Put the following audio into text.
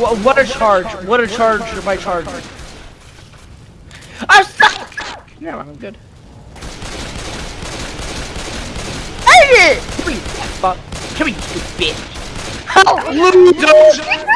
What, what a charge! What a charge by charge! I'm stuck! No, I'm good. Dang it! Come here, fuck. Come here, you bitch. Oh, loser!